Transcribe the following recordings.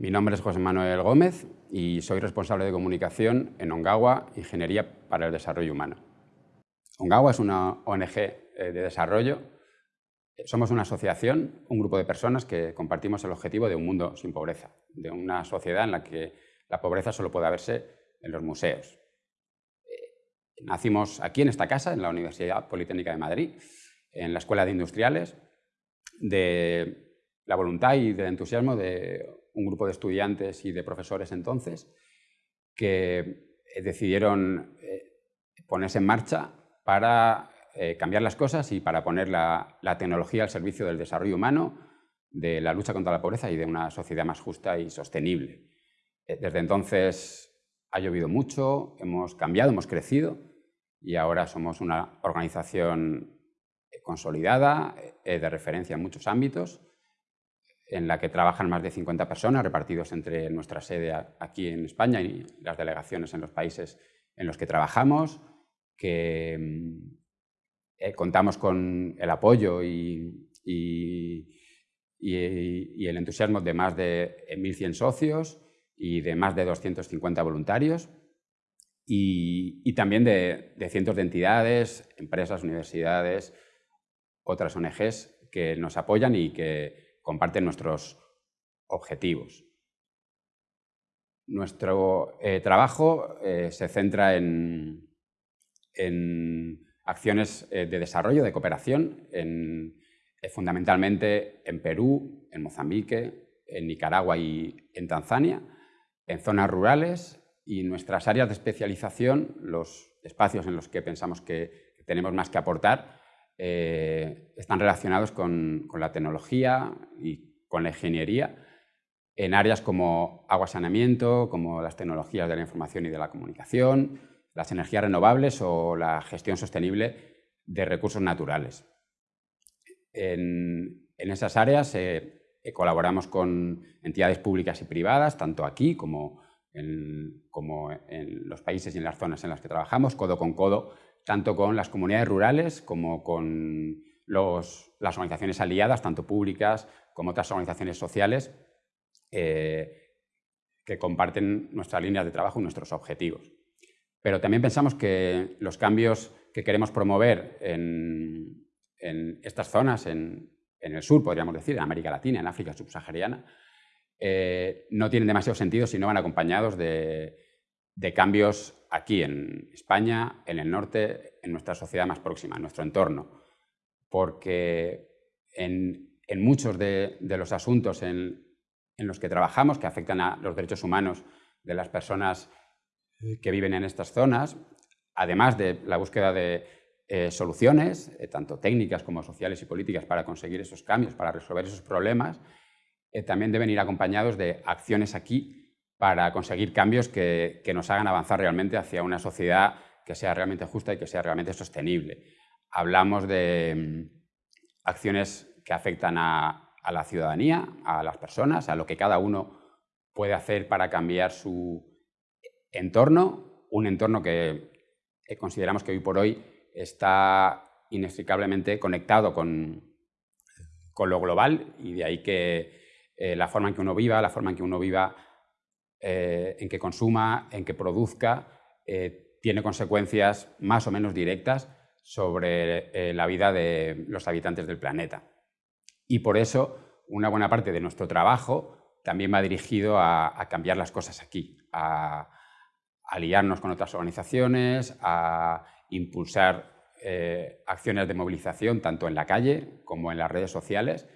mi nombre es José Manuel Gómez y soy responsable de comunicación en Ongawa, Ingeniería para el Desarrollo Humano. Ongawa es una ONG eh, de desarrollo. Somos una asociación, un grupo de personas que compartimos el objetivo de un mundo sin pobreza, de una sociedad en la que la pobreza solo puede verse en los museos. Eh, nacimos aquí en esta casa, en la Universidad Politécnica de Madrid, en la Escuela de Industriales, de la voluntad y del entusiasmo de un grupo de estudiantes y de profesores entonces que eh, decidieron eh, ponerse en marcha para eh, cambiar las cosas y para poner la, tecnología al servicio del desarrollo humano, de la lucha contra la pobreza y de una sociedad más justa y sostenible. Desde entonces ha llovido mucho, hemos cambiado, hemos crecido y ahora somos una organización consolidada, de referencia en muchos ámbitos, en la que trabajan más de 50 personas repartidos entre nuestra sede aquí en España y las delegaciones en los países en los que trabajamos, que mm, eh, contamos con el apoyo y, el entusiasmo de más de 1.100 socios y de más de 250 voluntarios y, también de, de cientos de entidades, empresas, universidades, otras ONGs que nos apoyan y que comparten nuestros objetivos. Nuestro eh, trabajo eh, se centra en, acciones eh, de desarrollo, de cooperación, fundamentalmente en Perú, en Mozambique, en Nicaragua y en Tanzania, en zonas rurales y nuestras áreas de especialización, los espacios en los que pensamos que tenemos más que aportar, eh, están relacionados con, la tecnología y con la ingeniería en áreas como agua saneamiento, como las tecnologías de la información y de la comunicación, las energías renovables o la gestión sostenible de recursos naturales. En, esas áreas eh, eh, colaboramos con entidades públicas y privadas, tanto aquí como como en los países y en las zonas en las que trabajamos, codo con codo tanto con las comunidades rurales como con las organizaciones aliadas, tanto públicas como otras organizaciones sociales, eh, que comparten nuestras líneas de trabajo y nuestros objetivos. Pero también pensamos que los cambios que queremos promover en, estas zonas, en, el sur, podríamos decir, en América Latina, en África subsahariana, eh, no tienen demasiado sentido si no van acompañados de, de cambios aquí en España, en el norte, en nuestra sociedad más próxima, en nuestro entorno. Porque en, muchos de, los asuntos en, los que trabajamos, que afectan a los derechos humanos de las personas que viven en estas zonas, además de la búsqueda de eh, soluciones, eh, tanto técnicas como sociales y políticas, para conseguir esos cambios, para resolver esos problemas, eh, también deben ir acompañados de acciones aquí para conseguir cambios que, nos hagan avanzar realmente hacia una sociedad que sea realmente justa y que sea realmente sostenible. Hablamos de mm, acciones que afectan a, la ciudadanía, a las personas, a lo que cada uno puede hacer para cambiar su entorno, un entorno que consideramos que hoy por hoy está inextricablemente conectado con, con lo global y de ahí que eh, la forma en que uno viva, la forma en que uno viva eh, en que consuma, en que produzca, eh, tiene consecuencias más o menos directas sobre eh, la vida de los habitantes del planeta. Y por eso una buena parte de nuestro trabajo también va dirigido a, cambiar las cosas aquí, a, aliarnos con otras organizaciones, a impulsar acciones de movilización tanto en la calle como en las redes sociales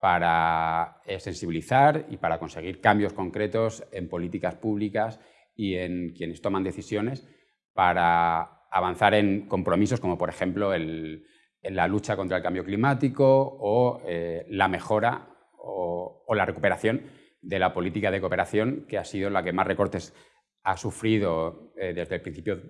para eh, sensibilizar y para conseguir cambios concretos en políticas públicas y en quienes toman decisiones para avanzar en compromisos como por ejemplo en la lucha contra el cambio climático o eh, la mejora o, la recuperación de la política de cooperación que ha sido la que más recortes ha sufrido eh, desde el principio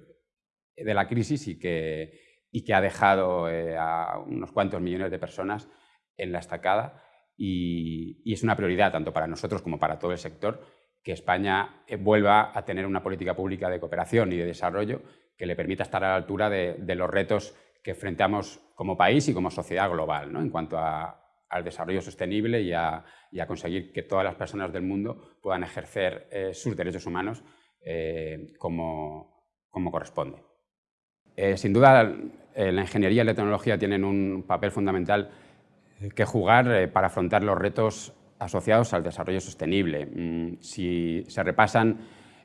de la crisis y que, y que ha dejado a unos cuantos millones de personas en la estacada y, es una prioridad tanto para nosotros como para todo el sector que España eh, vuelva a tener una política pública de cooperación y de desarrollo que le permita estar a la altura de, los retos que enfrentamos como país y como sociedad global, ¿no? en cuanto al desarrollo sostenible y a, conseguir que todas las personas del mundo puedan ejercer eh, sus derechos humanos eh, como, corresponde. Sin duda, la ingeniería y la tecnología tienen un papel fundamental que jugar para afrontar los retos asociados al desarrollo sostenible. Mm, si se repasan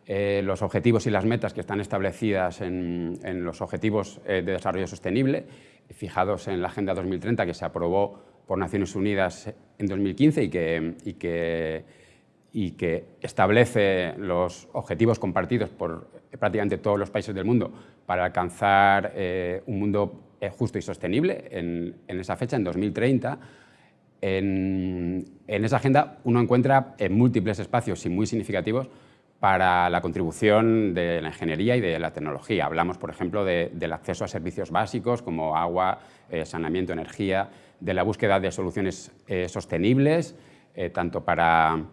los objetivos y las metas que están establecidas en, los objetivos de desarrollo sostenible, fijados en la Agenda 2030 que se aprobó por Naciones Unidas en 2015 y que, establece los objetivos compartidos por prácticamente todos los países del mundo para alcanzar eh, un mundo eh, justo y sostenible en, esa fecha, en 2030. En, en esa agenda uno encuentra en múltiples espacios y muy significativos para la contribución de la ingeniería y de la tecnología. Hablamos, por ejemplo, del acceso a servicios básicos como agua, eh, saneamiento, energía, de la búsqueda de soluciones eh, sostenibles, eh, tanto para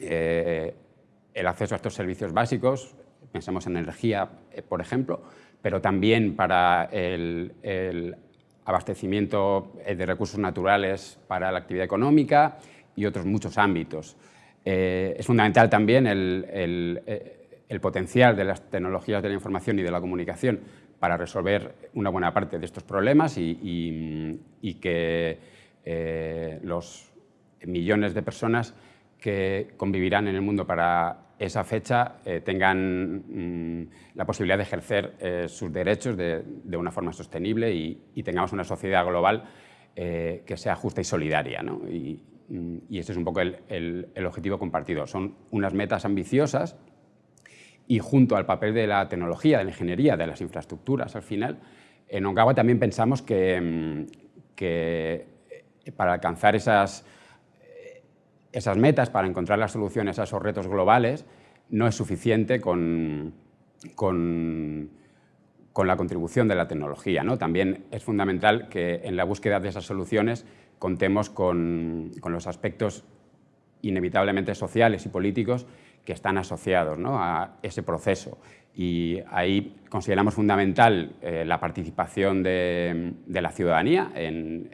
el acceso a estos servicios básicos, pensemos en energía, por ejemplo, pero también para el, el abastecimiento de recursos naturales para la actividad económica y otros muchos ámbitos. Eh, es fundamental también eh, el, potencial de las tecnologías de la información y de la comunicación para resolver una buena parte de estos problemas y, que eh, los millones de personas que convivirán en el mundo para esa fecha tengan mm, la posibilidad de ejercer sus derechos de, una forma sostenible y, tengamos una sociedad global que sea justa y solidaria. y este es un poco el, objetivo compartido. Son unas metas ambiciosas y junto al papel de la tecnología, de la ingeniería, de las infraestructuras, al final, en Ongawa también pensamos que, mm, que para alcanzar esas, esas metas, para encontrar las soluciones a esos retos globales, no es suficiente con, con, con la contribución de la tecnología. ¿no? También es fundamental que en la búsqueda de esas soluciones contemos con, los aspectos inevitablemente sociales y políticos que están asociados a ese proceso. Y ahí consideramos fundamental eh, la participación de, la ciudadanía en,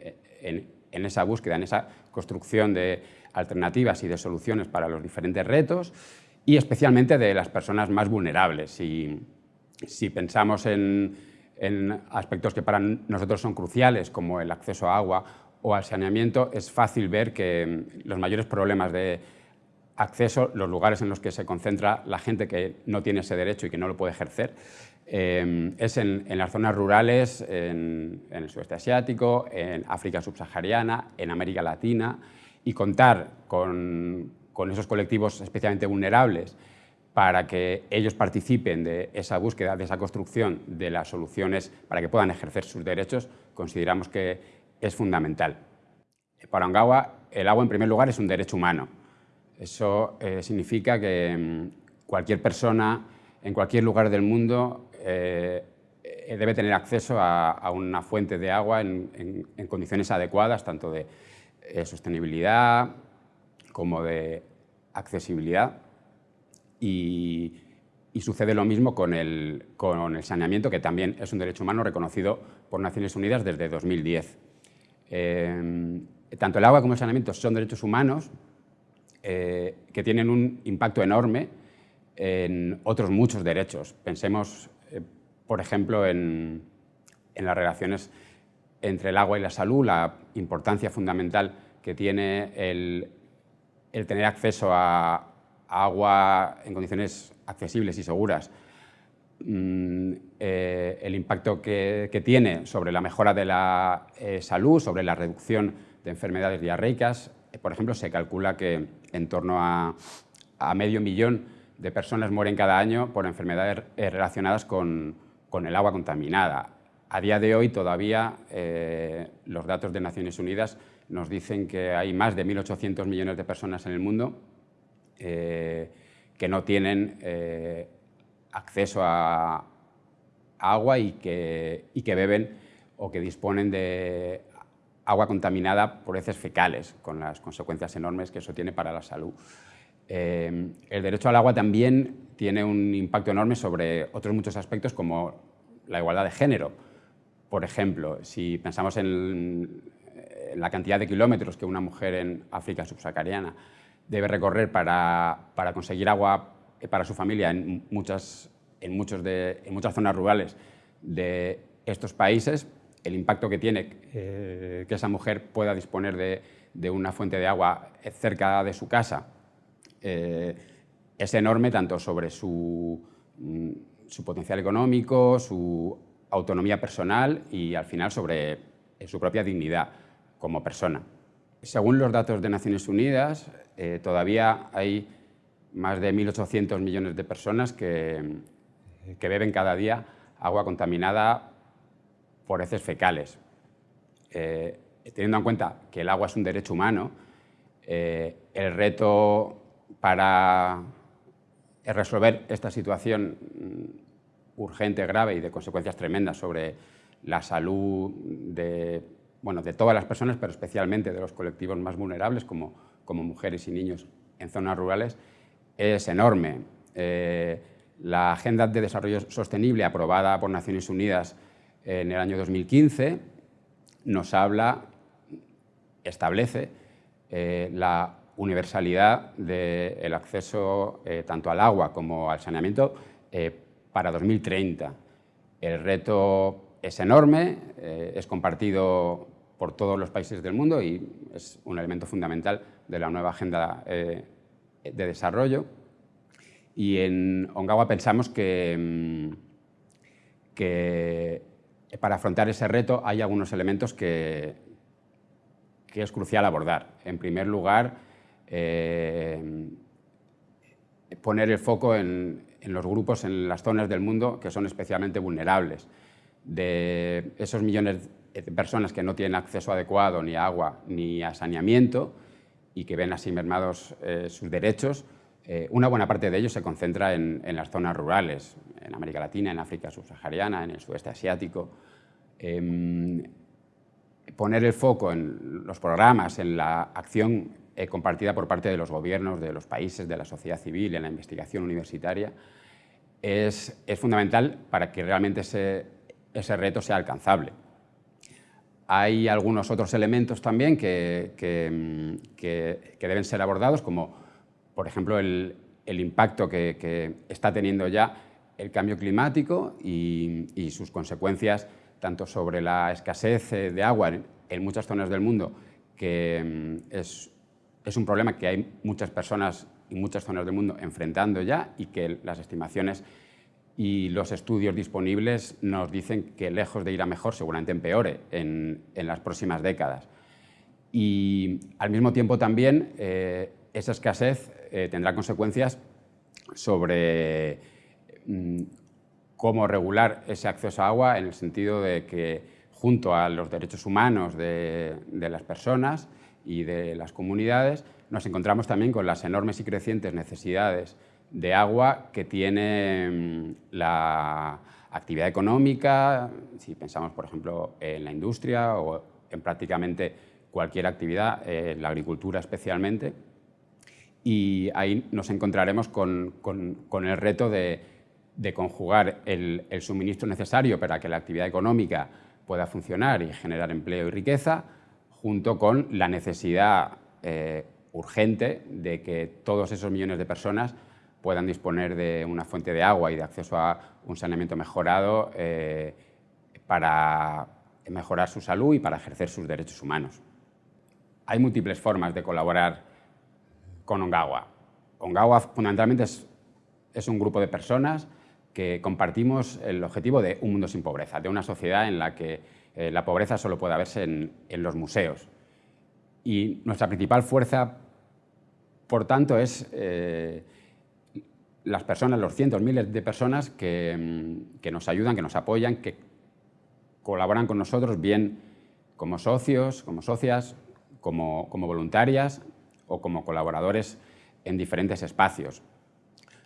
esa búsqueda, en esa construcción de alternativas y de soluciones para los diferentes retos y especialmente de las personas más vulnerables. Y, si pensamos en, aspectos que para nosotros son cruciales, como el acceso a agua o al saneamiento, es fácil ver que mm, los mayores problemas de acceso, los lugares en los que se concentra la gente que no tiene ese derecho y que no lo puede ejercer, em, es en, las zonas rurales, en, el sudeste asiático, en África subsahariana, en América Latina, y contar con, con esos colectivos especialmente vulnerables para que ellos participen de esa búsqueda, de esa construcción de las soluciones para que puedan ejercer sus derechos, consideramos que es fundamental. Para Ongawa, el agua en primer lugar es un derecho humano. Eso eh, significa que mm, cualquier persona en cualquier lugar del mundo eh, eh, debe tener acceso a, una fuente de agua en, condiciones adecuadas, tanto de sostenibilidad como de accesibilidad. Y, sucede lo mismo con el, con el saneamiento, que también es un derecho humano reconocido por Naciones Unidas desde 2010. Eh, tanto el agua como el saneamiento son derechos humanos eh, que tienen un impacto enorme en otros muchos derechos. Pensemos, eh, por ejemplo, en, las relaciones entre el agua y la salud, la importancia fundamental que tiene el, tener acceso a agua en condiciones accesibles y seguras Mm, eh, el impacto que, tiene sobre la mejora de la eh, salud, sobre la reducción de enfermedades diarreicas. Eh, por ejemplo, se calcula que en torno a, medio millón de personas mueren cada año por enfermedades relacionadas con, el agua contaminada. A día de hoy todavía los datos de Naciones Unidas nos dicen que hay más de 1.800 millones de personas en el mundo que no tienen acceso a agua y que, beben o que disponen de agua contaminada por heces fecales, con las consecuencias enormes que eso tiene para la salud. Eh, el derecho al agua también tiene un impacto enorme sobre otros muchos aspectos como la igualdad de género. Por ejemplo, si pensamos en la cantidad de kilómetros que una mujer en África subsahariana debe recorrer para, para conseguir agua para su familia en muchas, en, muchos de, en muchas zonas rurales de estos países, el impacto que tiene eh, que esa mujer pueda disponer de, de, una fuente de agua cerca de su casa eh, es enorme tanto sobre su, mm, su potencial económico, su autonomía personal y al final sobre su propia dignidad como persona. Según los datos de Naciones Unidas, eh, todavía hay más de 1.800 millones de personas que, que, beben cada día agua contaminada por heces fecales. Eh, teniendo en cuenta que el agua es un derecho humano, eh, el reto para resolver esta situación urgente, grave y de consecuencias tremendas sobre la salud de, todas las personas, pero especialmente de los colectivos más vulnerables, como, como mujeres y niños en zonas rurales, es enorme. Eh, la Agenda de Desarrollo Sostenible, aprobada por Naciones Unidas en el año 2015, nos habla, establece eh, la universalidad del acceso eh, tanto al agua como al saneamiento para 2030. El reto es enorme, eh, es compartido por todos los países del mundo y es un elemento fundamental de la nueva agenda eh, de desarrollo. Y en Ongawa pensamos que, mm, que, para afrontar ese reto hay algunos elementos que, que es crucial abordar. En primer lugar, eh, poner el foco en, en los grupos, en las zonas del mundo que son especialmente vulnerables. De esos millones de personas que no tienen acceso adecuado ni a agua ni a saneamiento y que ven así mermados eh, sus derechos, eh, una buena parte de ellos se concentra en, las zonas rurales, en América Latina, en África subsahariana, en el sudeste asiático. Em, poner el foco en los programas, en la acción eh, compartida por parte de los gobiernos, de los países, de la sociedad civil, en la investigación universitaria, es, fundamental para que realmente ese, ese, reto sea alcanzable. Hay algunos otros elementos también que, que, deben ser abordados, como por ejemplo el, el impacto que, está teniendo ya el cambio climático y, y, sus consecuencias tanto sobre la escasez de agua en, en muchas zonas del mundo, que es es un problema que hay muchas personas y muchas zonas del mundo enfrentando ya y que las estimaciones y los estudios disponibles nos dicen que lejos de ir a mejor, seguramente empeore en, las próximas décadas. Y al mismo tiempo también eh, esa escasez eh, tendrá consecuencias sobre mm, cómo regular ese acceso a agua en el sentido de que junto a los derechos humanos de las personas y de las comunidades, nos encontramos también con las enormes y crecientes necesidades de agua que tiene mm, la actividad económica, si pensamos, por ejemplo, en la industria o en prácticamente cualquier actividad, en la agricultura especialmente, y ahí nos encontraremos con, con, el reto de, de conjugar el, el, suministro necesario para que la actividad económica pueda funcionar y generar empleo y riqueza, junto con la necesidad eh, urgente de que todos esos millones de personas puedan disponer de una fuente de agua y de acceso a un saneamiento mejorado eh, para mejorar su salud y para ejercer sus derechos humanos. Hay múltiples formas de colaborar con Ongawa. Ongawa fundamentalmente es, es un grupo de personas que compartimos el objetivo de un mundo sin pobreza, de una sociedad en la que eh, la pobreza solo puede verse en, los museos. Y nuestra principal fuerza, por tanto, es eh, las personas, los cientos, miles de personas que, mm, que, nos ayudan, que nos apoyan, que colaboran con nosotros, bien como socios, como socias, como, como voluntarias o como colaboradores en diferentes espacios.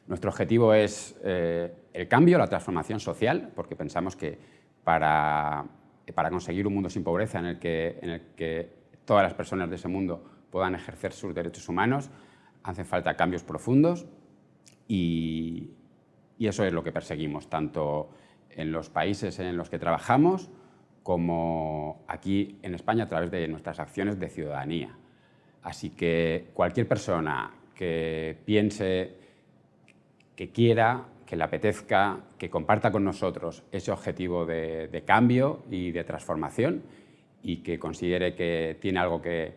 Nuestro objetivo es eh, el cambio, la transformación social, porque pensamos que para para conseguir un mundo sin pobreza en el, que, todas las personas de ese mundo puedan ejercer sus derechos humanos, hacen falta cambios profundos y eso es lo que perseguimos, tanto en los países en los que trabajamos como aquí en España a través de nuestras acciones de ciudadanía. Así que cualquier persona que piense, que quiera, que le apetezca, que comparta con nosotros ese objetivo de, cambio y de transformación y que considere que tiene algo que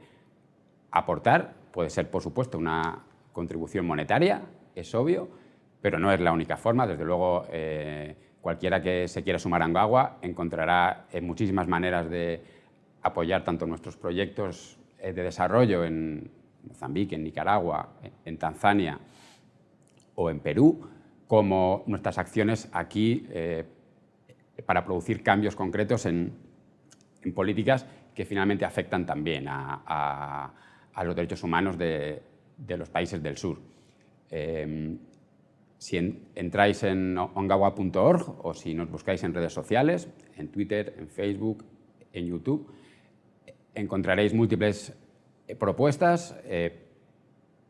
aportar, puede ser por supuesto una contribución monetaria, es obvio, pero no es la única forma, desde luego eh, cualquiera que se quiera sumar a Angagua encontrará eh, muchísimas maneras de apoyar tanto nuestros proyectos eh, de desarrollo en Mozambique, en Nicaragua, en Tanzania o en Perú, como nuestras acciones aquí eh, para producir cambios concretos en, políticas que finalmente afectan también a, los derechos humanos de, los países del sur. Si entráis en ongawa.org o si nos buscáis en redes sociales, en Twitter, en Facebook, en YouTube, encontraréis múltiples eh, propuestas eh,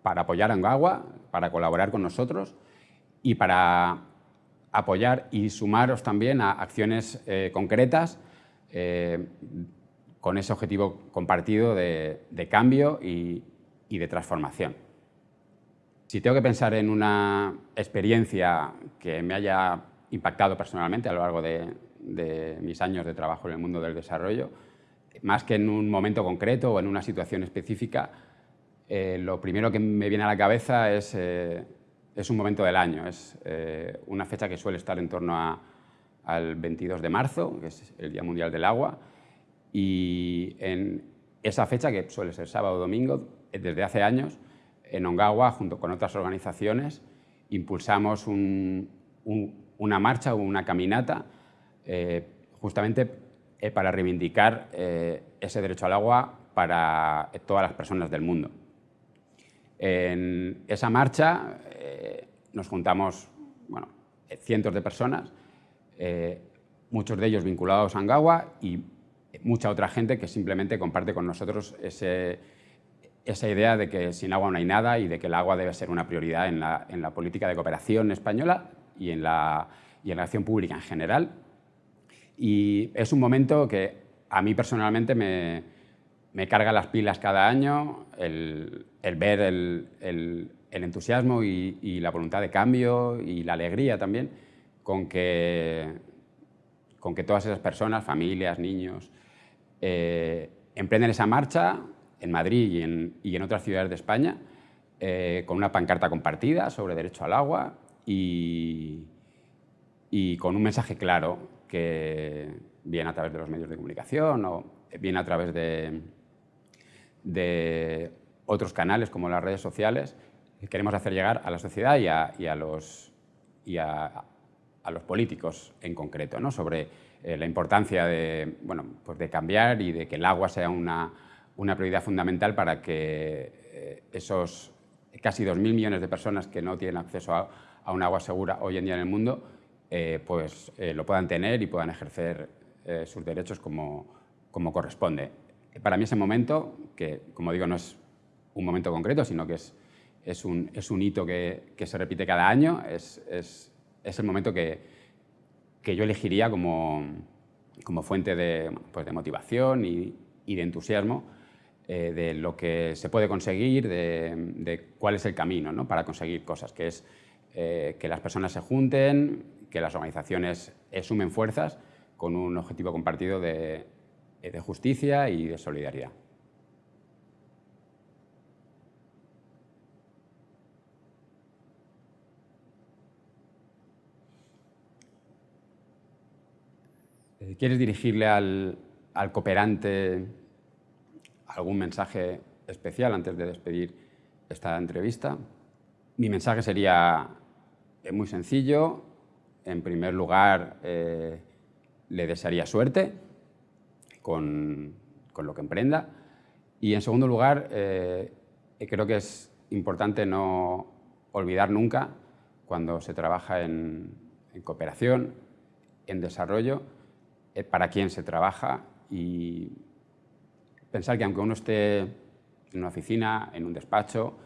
para apoyar a Ongawa, para colaborar con nosotros y para apoyar y sumaros también a acciones eh, concretas con ese objetivo compartido de, cambio y de transformación. Si tengo que pensar en una experiencia que me haya impactado personalmente a lo largo de, mis años de trabajo en el mundo del desarrollo, más que en un momento concreto o en una situación específica, eh, lo primero que me viene a la cabeza es, eh, es un momento del año, es eh, una fecha que suele estar en torno al 22 de marzo, que es el Día Mundial del Agua, y en esa fecha, que suele ser sábado o domingo, desde hace años, en Ongawa, junto con otras organizaciones, impulsamos una marcha o una caminata eh, justamente eh, para reivindicar ese derecho al agua para todas las personas del mundo. En esa marcha nos juntamos bueno, cientos de personas, muchos de ellos vinculados a Ongawa y mucha otra gente que simplemente comparte con nosotros esa idea de que sin agua no hay nada y de que el agua debe ser una prioridad en la, política de cooperación española y en, la, en la acción pública en general. Y es un momento que a mí personalmente me, carga las pilas cada año, el, ver el, entusiasmo y, la voluntad de cambio y la alegría también con que, con que todas esas personas, familias, niños, eh, emprenden esa marcha en Madrid y en, otras ciudades de España, eh, con una pancarta compartida sobre derecho al agua y, con un mensaje claro que viene a través de los medios de comunicación o viene a través de, otros canales como las redes sociales, que queremos hacer llegar a la sociedad y a, los, a, los políticos en concreto, ¿no? sobre eh, la importancia de, bueno, pues de cambiar y de que el agua sea una una prioridad fundamental para que eh, esos casi 2.000 millones de personas que no tienen acceso a, un agua segura hoy en día en el mundo, eh, pues lo puedan tener y puedan ejercer sus derechos como, como corresponde. Para mí ese momento, que como digo no es un momento concreto, sino que es, es, un, es un hito que, que, se repite cada año, es, es, el momento que, que, yo elegiría como, como fuente de, pues de motivación y, y de entusiasmo eh, de lo que se puede conseguir, de, cuál es el camino para conseguir cosas, que es eh, que las personas se junten, que las organizaciones sumen fuerzas con un objetivo compartido de, de justicia y de solidaridad. Eh, ¿Quieres dirigirle al, al cooperante algún mensaje especial antes de despedir esta entrevista. Mi mensaje sería eh, muy sencillo. En primer lugar, eh, le desearía suerte con, lo que emprenda. Y en segundo lugar, eh, creo que es importante no olvidar nunca cuando se trabaja en, en cooperación, en desarrollo, para quién se trabaja y pensar que aunque uno esté en una oficina, en un despacho,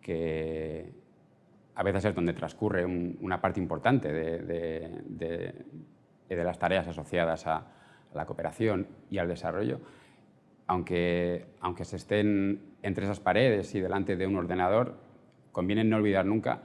que a veces es donde transcurre una parte importante de, las tareas asociadas a la cooperación y al desarrollo, aunque, aunque se estén entre esas paredes y delante de un ordenador, conviene no olvidar nunca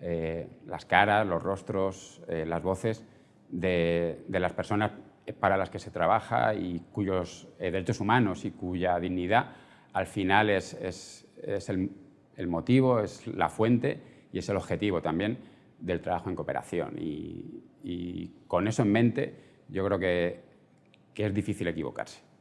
eh, las caras, los rostros, eh, las voces de, las personas para las que se trabaja y cuyos eh, derechos humanos y cuya dignidad al final es, el, motivo, es la fuente y es el objetivo también del trabajo en cooperación. Y, con eso en mente yo creo que es difícil equivocarse.